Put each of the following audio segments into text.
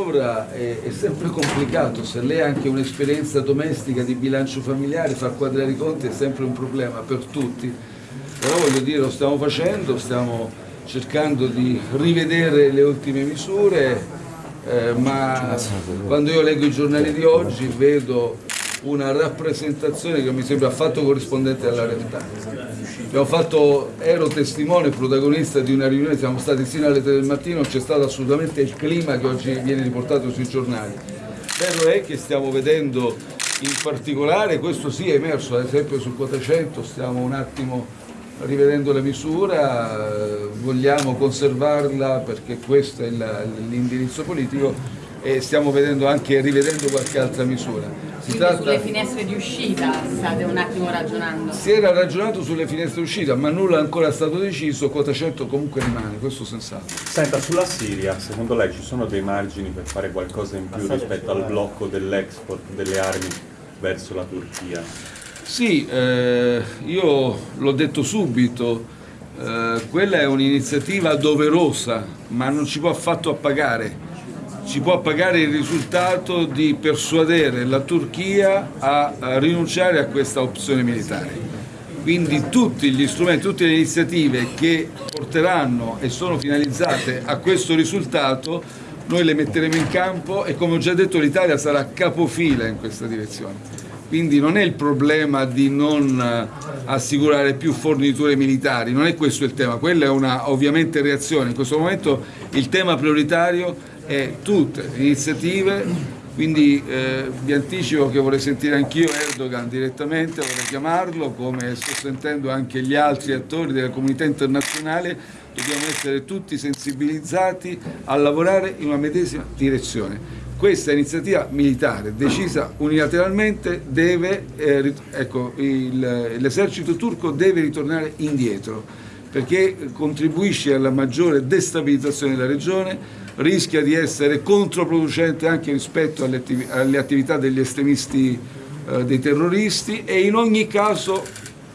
manovra è, è, sempre complicato, se lei ha anche un'esperienza domestica di bilancio familiare, far quadrare i conti è sempre un problema per tutti, però voglio dire lo stiamo facendo, stiamo cercando di rivedere le ultime misure, eh, ma quando io leggo i giornali di oggi vedo una rappresentazione che mi sembra affatto corrispondente alla realtà. Fatto, ero testimone, protagonista di una riunione, siamo stati sino alle 3 del mattino, c'è stato assolutamente il clima che oggi viene riportato sui giornali. Vero è che stiamo vedendo in particolare, questo sì è emerso, ad esempio sul 400 stiamo un attimo rivedendo la misura, vogliamo conservarla perché questo è l'indirizzo politico e stiamo vedendo anche rivedendo qualche altra misura. Si tratta... sulle finestre di uscita state un attimo ragionando? Si era ragionato sulle finestre di uscita, ma nulla è ancora stato deciso, quota 100 comunque rimane, questo senz'altro. Senta, sulla Siria, secondo lei ci sono dei margini per fare qualcosa in più rispetto al blocco dell'export delle armi verso la Turchia? Sì, eh, io l'ho detto subito, eh, quella è un'iniziativa doverosa, ma non ci può affatto appagare ci può pagare il risultato di persuadere la Turchia a, rinunciare a questa opzione militare. Quindi tutti gli strumenti, tutte le iniziative che porteranno e sono finalizzate a questo risultato noi le metteremo in campo e come ho già detto l'Italia sarà capofila in questa direzione. Quindi non è il problema di non assicurare più forniture militari, non è questo il tema, quella è una ovviamente reazione. In questo momento il tema prioritario e tutte iniziative, quindi eh, vi anticipo che vorrei sentire anch'io Erdogan direttamente, vorrei chiamarlo, come sto sentendo anche gli altri attori della comunità internazionale, dobbiamo essere tutti sensibilizzati a lavorare in una medesima direzione. Questa iniziativa militare decisa unilateralmente eh, ecco, l'esercito turco deve ritornare indietro perché contribuisce alla maggiore destabilizzazione della regione, rischia di essere controproducente anche rispetto alle, attiv alle attività degli estremisti eh, dei terroristi e in ogni caso,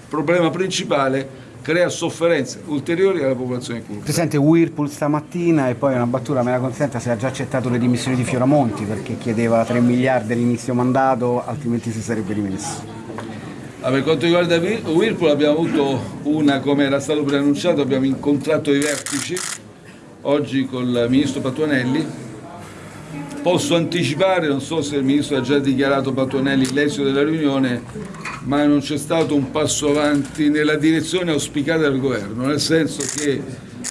problema principale, crea sofferenze ulteriori alla popolazione curda. Presidente Whirlpool stamattina e poi una battuta me la consenta se ha già accettato le dimissioni di Fioramonti perché chiedeva 3 miliardi all'inizio mandato altrimenti si sarebbe rimesso. Ah, per quanto riguarda Whirlpool abbiamo avuto una, come era stato preannunciato, abbiamo incontrato i vertici oggi con il ministro Patuanelli. Posso anticipare, non so se il ministro ha già dichiarato Patuanelli l'esito della riunione, ma non c'è stato un passo avanti nella direzione auspicata dal governo, nel senso che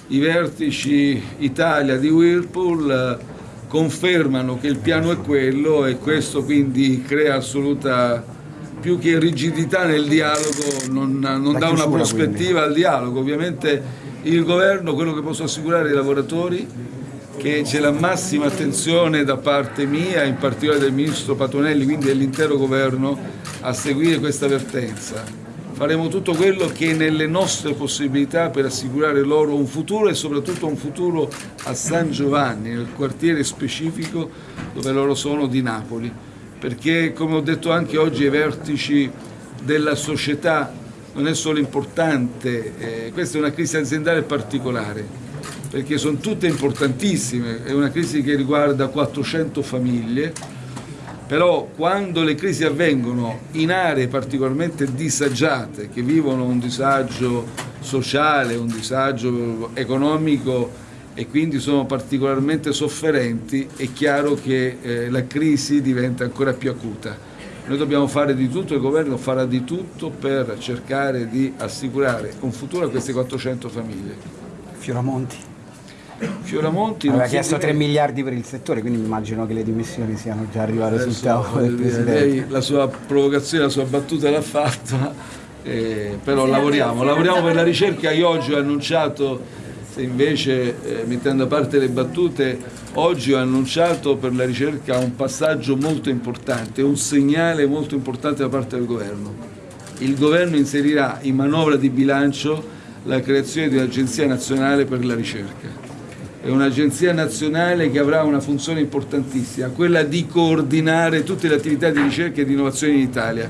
i vertici Italia di Whirlpool eh, confermano che il piano è quello e questo quindi crea assoluta più che rigidità nel dialogo, non, non dà una prospettiva quindi. al dialogo. Ovviamente il governo, quello che posso assicurare ai lavoratori, che c'è la massima attenzione da parte mia, in particolare del Ministro Patonelli, quindi dell'intero governo, a seguire questa vertenza. Faremo tutto quello che è nelle nostre possibilità per assicurare loro un futuro e soprattutto un futuro a San Giovanni, nel quartiere specifico dove loro sono di Napoli. Perché, come ho detto anche oggi ai vertici della società non è solo importante, eh, questa è una crisi aziendale particolare, perché sono tutte importantissime, è una crisi che riguarda 400 famiglie, però quando le crisi avvengono in aree particolarmente disagiate, che vivono un disagio sociale, un disagio economico e quindi sono particolarmente sofferenti, è chiaro che eh, la crisi diventa ancora più acuta. Noi dobbiamo fare di tutto, il governo farà di tutto per cercare di assicurare un futuro a queste 400 famiglie. Fioramonti. Fioramonti aveva chiesto 3 miliardi per il settore, quindi immagino che le dimissioni siano già arrivate sul tavolo del Presidente. Lei la sua provocazione, la sua battuta l'ha fatta, eh, però lavoriamo, lavoriamo per la ricerca. Io oggi ho annunciato se invece, eh, mettendo a parte le battute, oggi ho annunciato per la ricerca un passaggio molto importante, un segnale molto importante da parte del governo. Il governo inserirà in manovra di bilancio la creazione di un'agenzia nazionale per la ricerca. È un'agenzia nazionale che avrà una funzione importantissima, quella di coordinare tutte le attività di ricerca e di innovazione in Italia.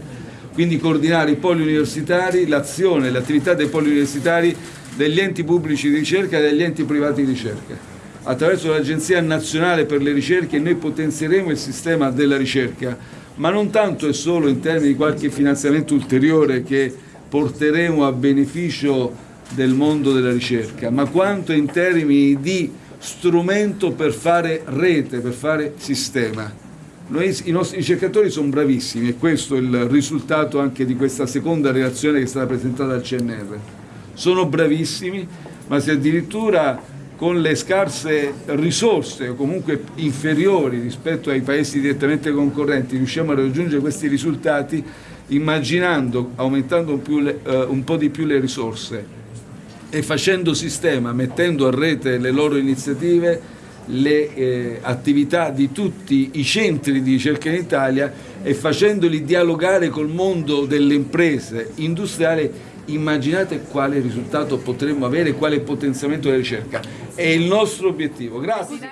Quindi coordinare i poli universitari, l'azione, le attività dei poli universitari degli enti pubblici di ricerca e degli enti privati di ricerca. attraverso l'Agenzia Nazionale per le Ricerche noi potenzieremo il sistema della ricerca, ma non tanto e solo in termini di qualche finanziamento ulteriore che porteremo a beneficio del mondo della ricerca, ma quanto in termini di strumento per fare rete, per fare sistema. Noi, I nostri ricercatori sono bravissimi e questo è il risultato anche di questa seconda relazione che è stata presentata al CNR. Sono bravissimi, ma se addirittura con le scarse risorse o comunque inferiori rispetto ai paesi direttamente concorrenti riusciamo a raggiungere questi risultati immaginando, aumentando un, le, uh, un po' di più le risorse e facendo sistema, mettendo a rete le loro iniziative, le eh, attività di tutti i centri di ricerca in Italia e facendoli dialogare col mondo delle imprese industriali, immaginate quale risultato potremmo avere, quale potenziamento della ricerca. È il nostro obiettivo. Grazie.